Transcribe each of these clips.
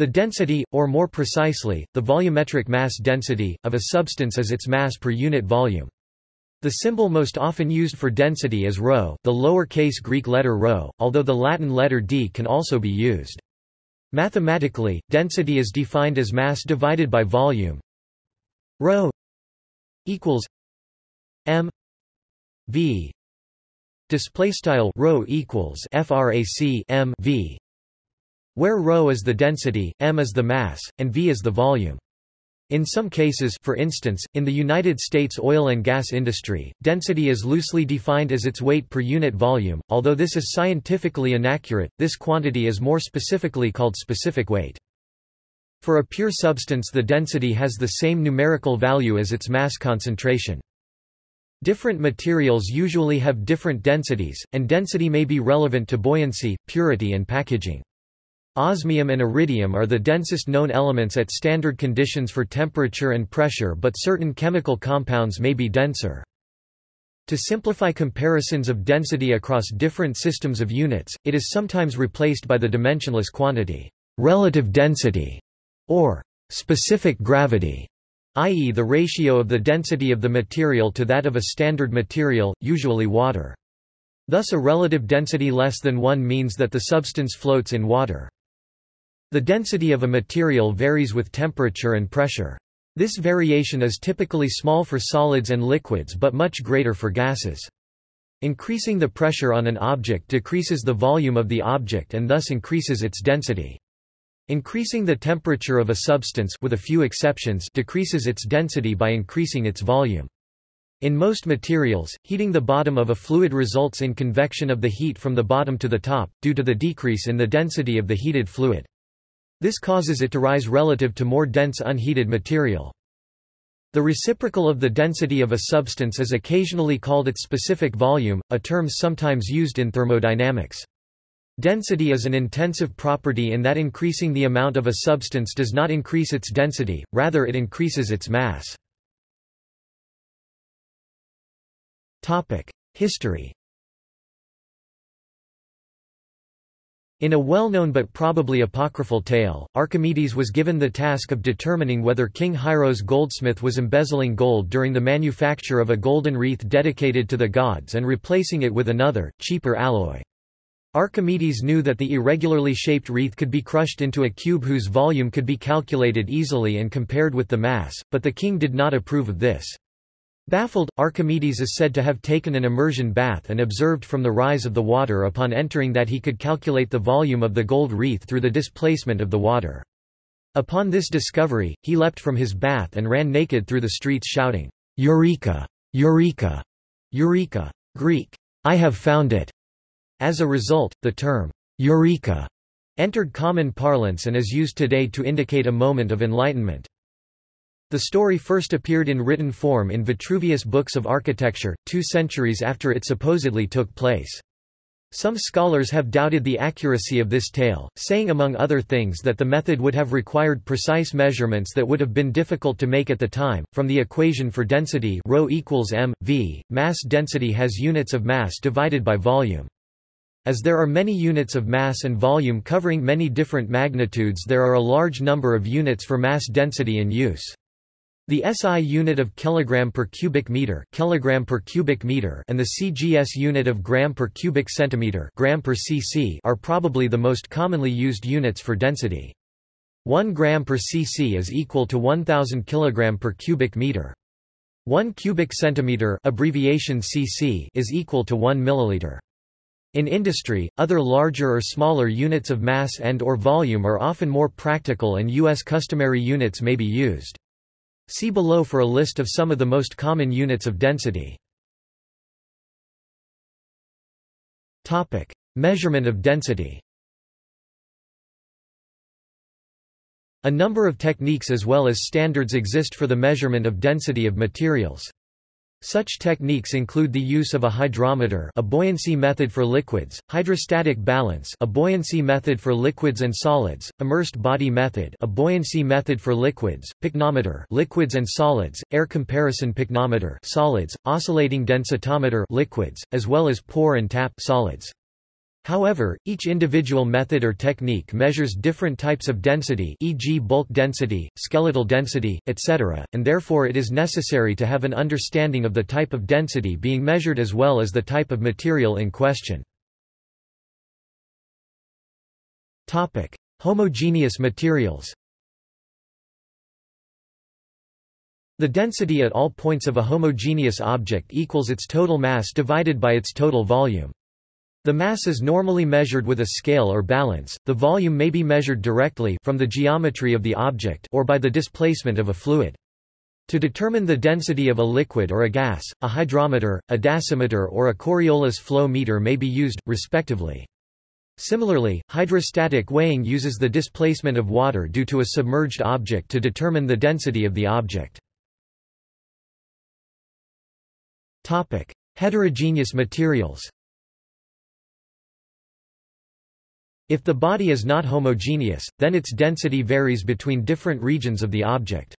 The density, or more precisely, the volumetric mass density, of a substance is its mass per unit volume. The symbol most often used for density is rho, the lowercase Greek letter rho, although the Latin letter d can also be used. Mathematically, density is defined as mass divided by volume. Rho equals m v display style rho equals frac m v where ρ is the density, m is the mass, and v is the volume. In some cases for instance, in the United States oil and gas industry, density is loosely defined as its weight per unit volume, although this is scientifically inaccurate, this quantity is more specifically called specific weight. For a pure substance the density has the same numerical value as its mass concentration. Different materials usually have different densities, and density may be relevant to buoyancy, purity and packaging. Osmium and iridium are the densest known elements at standard conditions for temperature and pressure but certain chemical compounds may be denser. To simplify comparisons of density across different systems of units, it is sometimes replaced by the dimensionless quantity, relative density, or specific gravity, i.e. the ratio of the density of the material to that of a standard material, usually water. Thus a relative density less than 1 means that the substance floats in water. The density of a material varies with temperature and pressure. This variation is typically small for solids and liquids but much greater for gases. Increasing the pressure on an object decreases the volume of the object and thus increases its density. Increasing the temperature of a substance with a few exceptions decreases its density by increasing its volume. In most materials, heating the bottom of a fluid results in convection of the heat from the bottom to the top, due to the decrease in the density of the heated fluid. This causes it to rise relative to more dense unheated material. The reciprocal of the density of a substance is occasionally called its specific volume, a term sometimes used in thermodynamics. Density is an intensive property in that increasing the amount of a substance does not increase its density, rather it increases its mass. History In a well-known but probably apocryphal tale, Archimedes was given the task of determining whether King Hieros' goldsmith was embezzling gold during the manufacture of a golden wreath dedicated to the gods and replacing it with another, cheaper alloy. Archimedes knew that the irregularly shaped wreath could be crushed into a cube whose volume could be calculated easily and compared with the mass, but the king did not approve of this. Baffled, Archimedes is said to have taken an immersion bath and observed from the rise of the water upon entering that he could calculate the volume of the gold wreath through the displacement of the water. Upon this discovery, he leapt from his bath and ran naked through the streets shouting, Eureka! Eureka! Eureka! Greek, I have found it. As a result, the term, Eureka, entered common parlance and is used today to indicate a moment of enlightenment. The story first appeared in written form in Vitruvius' Books of Architecture, two centuries after it supposedly took place. Some scholars have doubted the accuracy of this tale, saying among other things that the method would have required precise measurements that would have been difficult to make at the time. From the equation for density ρ equals m, v, mass density has units of mass divided by volume. As there are many units of mass and volume covering many different magnitudes there are a large number of units for mass density in use. The SI unit of kilogram per cubic meter, kilogram per cubic meter, and the CGS unit of gram per cubic centimeter, gram per cc, are probably the most commonly used units for density. 1 gram per cc is equal to 1000 kilogram per cubic meter. 1 cubic centimeter, abbreviation cc, is equal to 1 milliliter. In industry, other larger or smaller units of mass and or volume are often more practical and US customary units may be used. See below for a list of some of the most common units of density. Topic: Measurement of density. A number of techniques as well as standards exist for the measurement of density of materials. Such techniques include the use of a hydrometer a buoyancy method for liquids, hydrostatic balance a buoyancy method for liquids and solids, immersed body method a buoyancy method for liquids, pycnometer liquids and solids, air comparison pycnometer solids, oscillating densitometer liquids, as well as pour and tap solids. However, each individual method or technique measures different types of density e.g. bulk density, skeletal density, etc., and therefore it is necessary to have an understanding of the type of density being measured as well as the type of material in question. Homogeneous materials The density at all points of a homogeneous object equals its total mass divided by its total volume. The mass is normally measured with a scale or balance, the volume may be measured directly from the geometry of the object or by the displacement of a fluid. To determine the density of a liquid or a gas, a hydrometer, a dasymeter or a Coriolis flow meter may be used, respectively. Similarly, hydrostatic weighing uses the displacement of water due to a submerged object to determine the density of the object. Heterogeneous materials If the body is not homogeneous, then its density varies between different regions of the object.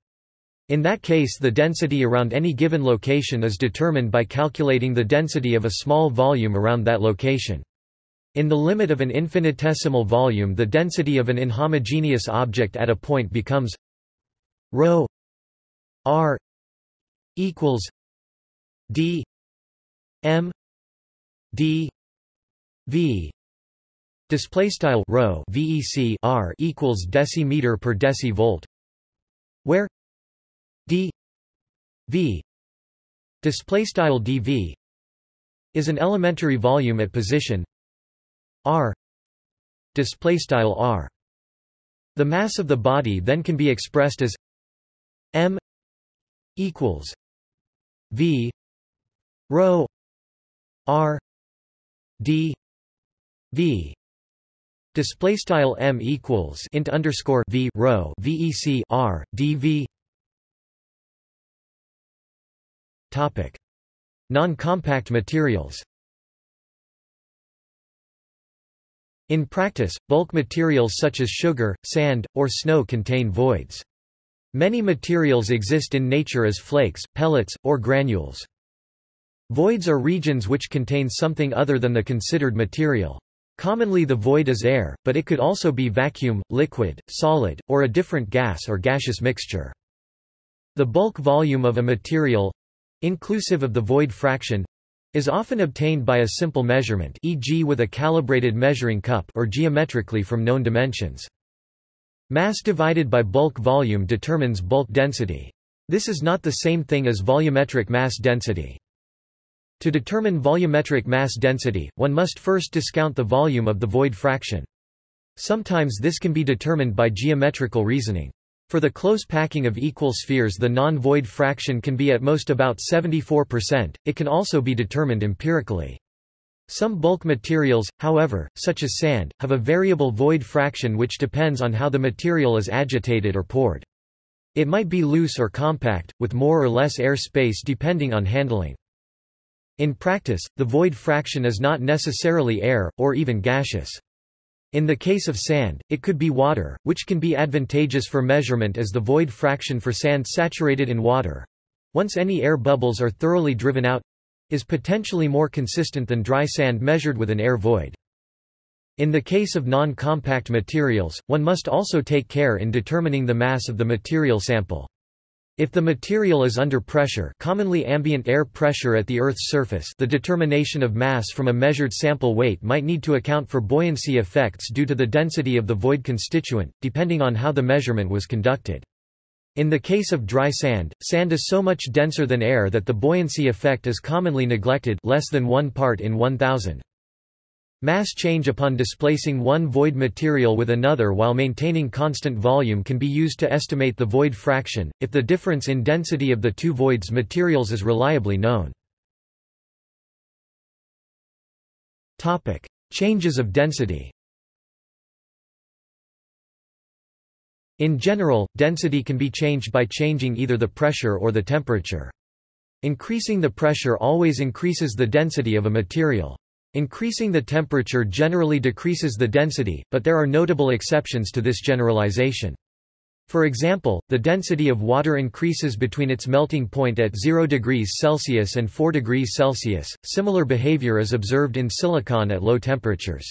In that case the density around any given location is determined by calculating the density of a small volume around that location. In the limit of an infinitesimal volume the density of an inhomogeneous object at a point becomes ρ r equals d m d v Display style rho VEC R equals decimeter per decivolt, where? D. V. Display style dv is an elementary volume at position r. Display style r. The mass of the body then can be expressed as m equals v rho r d v Display style m equals int underscore v rho vec r dv. Topic: Non-compact materials. In practice, bulk materials such as sugar, sand, or snow contain voids. Many materials exist in nature as flakes, pellets, or granules. Voids are regions which contain something other than the considered material. Commonly the void is air, but it could also be vacuum, liquid, solid, or a different gas or gaseous mixture. The bulk volume of a material—inclusive of the void fraction, is often obtained by a simple measurement e.g. with a calibrated measuring cup or geometrically from known dimensions. Mass divided by bulk volume determines bulk density. This is not the same thing as volumetric mass density. To determine volumetric mass density, one must first discount the volume of the void fraction. Sometimes this can be determined by geometrical reasoning. For the close packing of equal spheres the non-void fraction can be at most about 74%, it can also be determined empirically. Some bulk materials, however, such as sand, have a variable void fraction which depends on how the material is agitated or poured. It might be loose or compact, with more or less air space depending on handling. In practice, the void fraction is not necessarily air, or even gaseous. In the case of sand, it could be water, which can be advantageous for measurement as the void fraction for sand saturated in water—once any air bubbles are thoroughly driven out—is potentially more consistent than dry sand measured with an air void. In the case of non-compact materials, one must also take care in determining the mass of the material sample. If the material is under pressure commonly ambient air pressure at the Earth's surface the determination of mass from a measured sample weight might need to account for buoyancy effects due to the density of the void constituent, depending on how the measurement was conducted. In the case of dry sand, sand is so much denser than air that the buoyancy effect is commonly neglected less than one part in 1000. Mass change upon displacing one void material with another while maintaining constant volume can be used to estimate the void fraction, if the difference in density of the two voids materials is reliably known. Changes of density In general, density can be changed by changing either the pressure or the temperature. Increasing the pressure always increases the density of a material. Increasing the temperature generally decreases the density, but there are notable exceptions to this generalization. For example, the density of water increases between its melting point at 0 degrees Celsius and 4 degrees Celsius. Similar behavior is observed in silicon at low temperatures.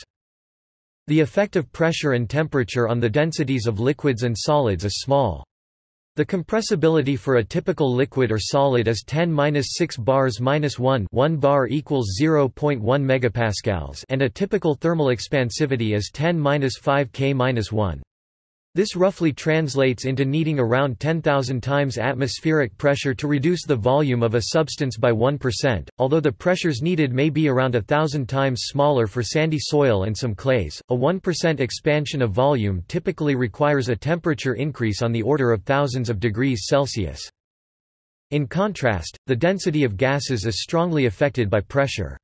The effect of pressure and temperature on the densities of liquids and solids is small. The compressibility for a typical liquid or solid is 10-6 bars-1 1 bar equals 0.1 megapascals and a typical thermal expansivity is 10-5 K-1. This roughly translates into needing around 10,000 times atmospheric pressure to reduce the volume of a substance by 1%, although the pressures needed may be around a thousand times smaller for sandy soil and some clays. A 1% expansion of volume typically requires a temperature increase on the order of thousands of degrees Celsius. In contrast, the density of gases is strongly affected by pressure.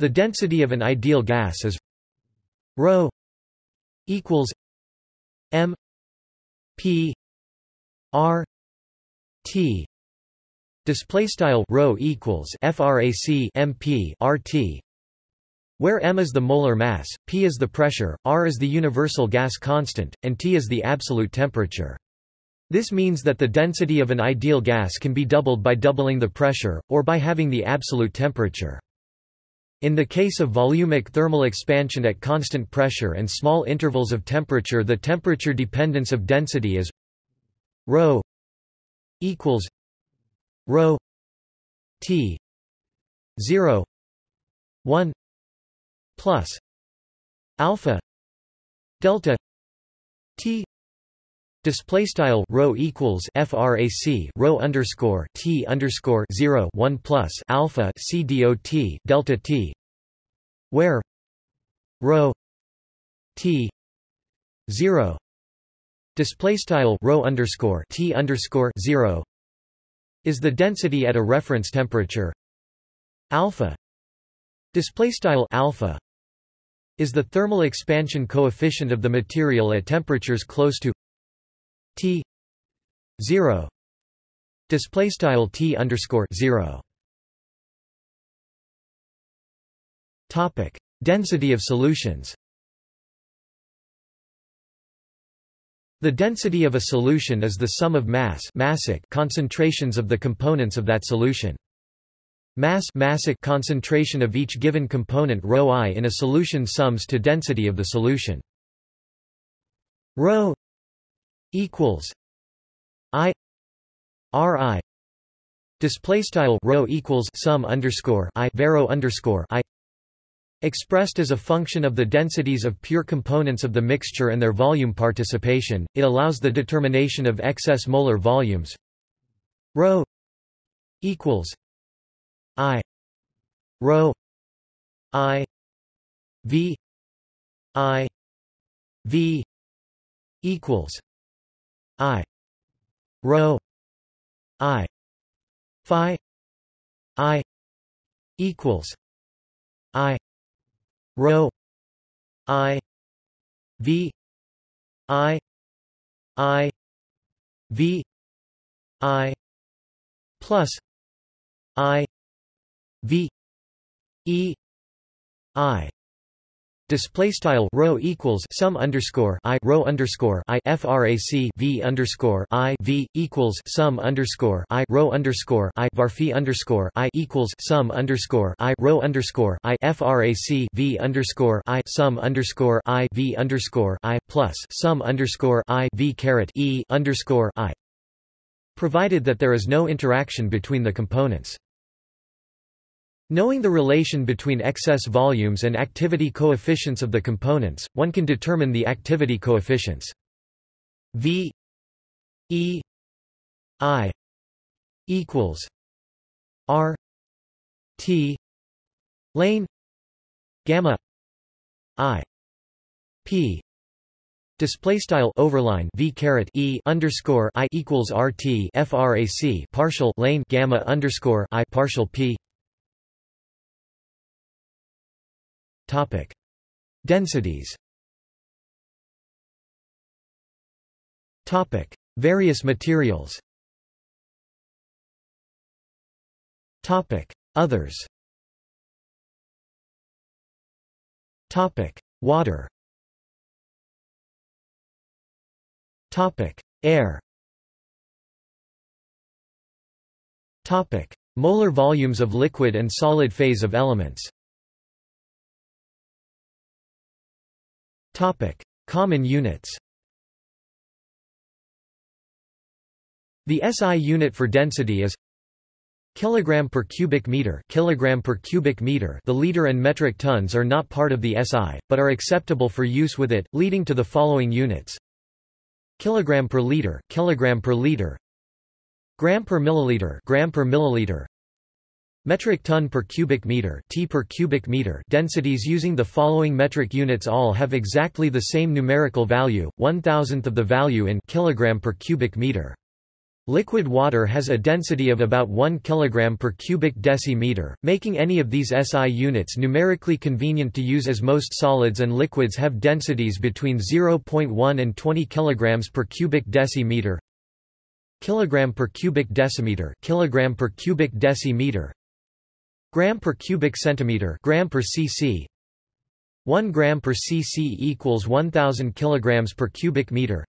The density of an ideal gas is ρ equals M P R T display style rho equals frac MP RT where m is the molar mass, p is the pressure, r is the universal gas constant, and T is the absolute temperature. This means that the density of an ideal gas can be doubled by doubling the pressure, or by having the absolute temperature. In the case of volumic thermal expansion at constant pressure and small intervals of temperature the temperature dependence of density is ρ equals ρ t 0 1 plus alpha delta t Display style rho equals frac rho underscore t underscore zero one plus alpha c dot delta t, where rho t zero display style rho underscore t underscore zero is the density at a reference temperature. Alpha display style alpha is the thermal expansion coefficient of the material at temperatures close to T zero display style T underscore zero topic density of solutions The density of a solution is the sum of mass massic concentrations of the components of that solution. Mass massic concentration of each given component ρ i in a solution sums to density of the solution. ρ equals I R I display style rho equals sum underscore I vero underscore I Expressed as a function of the densities of pure components of the mixture and their volume participation, it allows the determination of excess molar volumes. Rho equals I rho I V I V equals I. Rho. I. Phi. I. Equals. I. Rho. I. V. I. I. V. I. Plus. I. V. E. I Display style rho equals sum underscore i rho underscore i frac v underscore i v equals sum underscore i rho underscore i varphi underscore i equals sum underscore i rho underscore i frac v underscore i sum underscore i v underscore i plus sum underscore i v caret e underscore i. Provided that there is no interaction between the components. Knowing the relation between excess volumes and activity coefficients of the components, one can determine the activity coefficients. V E I equals R T lane gamma I P display style overline v caret e underscore i equals rt frac partial lane gamma underscore i partial p Topic. Densities Topic. Various materials Topic. Others Topic. Water Topic. Air Topic: Molar volumes of liquid and solid phase of elements. Topic: Common units. The SI unit for density is kilogram per cubic meter. Kilogram per cubic meter. The liter and metric tons are not part of the SI but are acceptable for use with it leading to the following units. Kilogram per liter. Kilogram per liter. Gram per milliliter. Gram per milliliter Metric ton per cubic meter, T per cubic meter densities using the following metric units all have exactly the same numerical value, one thousandth of the value in kilogram per cubic meter. Liquid water has a density of about 1 kg per cubic decimeter, making any of these SI units numerically convenient to use as most solids and liquids have densities between 0.1 and 20 kg per cubic decimeter. Kilogram per cubic decimeter, kilogram per cubic decimeter. Gram per cubic centimeter, gram per cc. 1 gram per cc equals 1000 kilograms per cubic meter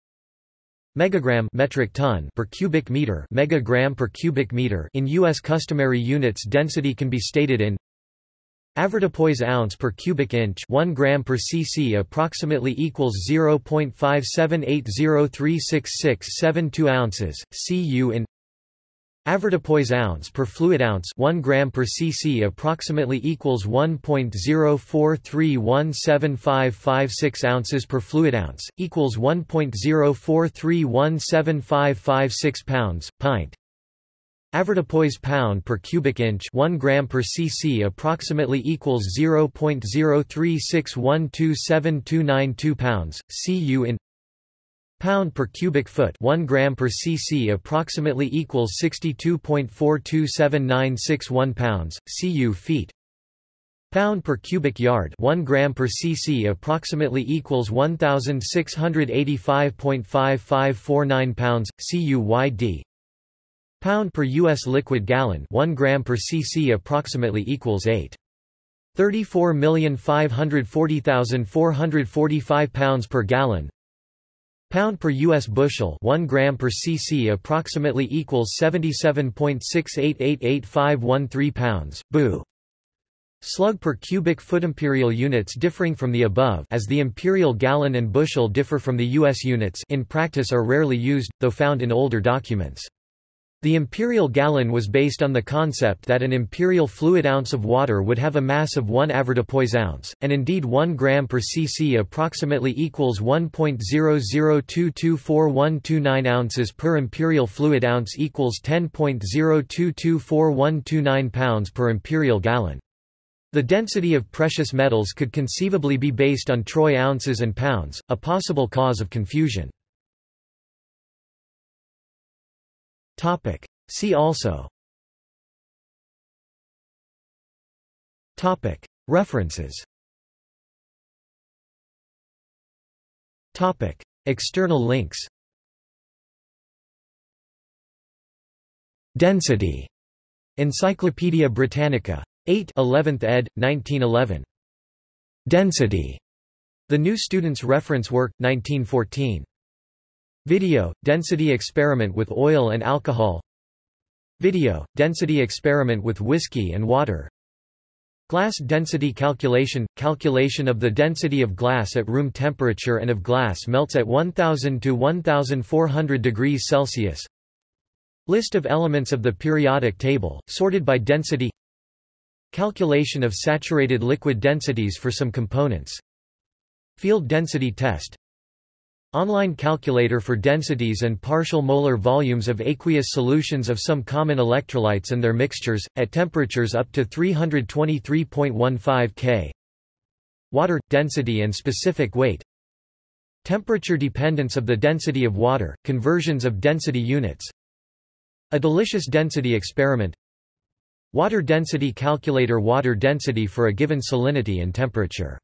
megagram metric ton per cubic meter megagram per cubic meter in US customary units density can be stated in Avoirdupois ounce per cubic inch 1 gram per cc approximately equals 0.57803667 ounces, cu in Avoirdupois ounce per fluid ounce 1 gram per cc approximately equals 1.043175556 ounces per fluid ounce, equals 1.043175556 pounds, pint. Avoirdupois pound per cubic inch 1 gram per cc approximately equals 0.036127292 pounds, cu in pound per cubic foot 1 gram per cc approximately equals 62.427961 pounds, cu feet. Pound per cubic yard 1 gram per cc approximately equals 1685.5549 pounds, cu yd. Pound per US liquid gallon 1 gram per cc approximately equals 8 34,540,445 pounds per gallon Pound per U.S. bushel 1 gram per cc approximately equals 77.68888513 pounds, bu. Slug per cubic foot imperial units differing from the above as the imperial gallon and bushel differ from the U.S. units in practice are rarely used, though found in older documents. The imperial gallon was based on the concept that an imperial fluid ounce of water would have a mass of 1 avoirdupois ounce, and indeed 1 gram per cc approximately equals 1.00224129 ounces per imperial fluid ounce equals 10.02244129 pounds per imperial gallon. The density of precious metals could conceivably be based on troy ounces and pounds, a possible cause of confusion. Topic. See also Topic. References Topic. External links Density. Encyclopædia Britannica. 8 11th ed., 1911. Density. The New Student's Reference Work, 1914. Video, density experiment with oil and alcohol. Video, density experiment with whiskey and water. Glass density calculation – calculation of the density of glass at room temperature and of glass melts at 1000 to 1400 degrees Celsius. List of elements of the periodic table, sorted by density. Calculation of saturated liquid densities for some components. Field density test Online calculator for densities and partial molar volumes of aqueous solutions of some common electrolytes and their mixtures, at temperatures up to 323.15 K. Water – density and specific weight. Temperature dependence of the density of water, conversions of density units. A delicious density experiment. Water density calculator Water density for a given salinity and temperature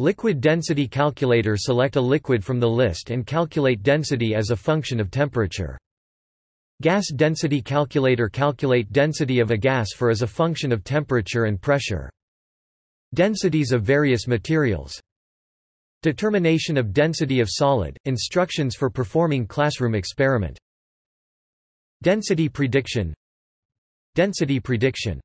Liquid density calculator Select a liquid from the list and calculate density as a function of temperature. Gas density calculator Calculate density of a gas for as a function of temperature and pressure. Densities of various materials Determination of density of solid, instructions for performing classroom experiment. Density prediction Density prediction